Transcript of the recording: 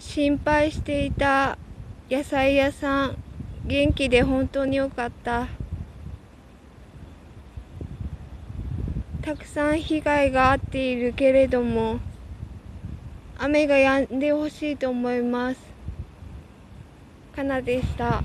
心配していた野菜屋さん元気で本当によかったたくさん被害があっているけれども雨が止んでほしいと思いますかなでした。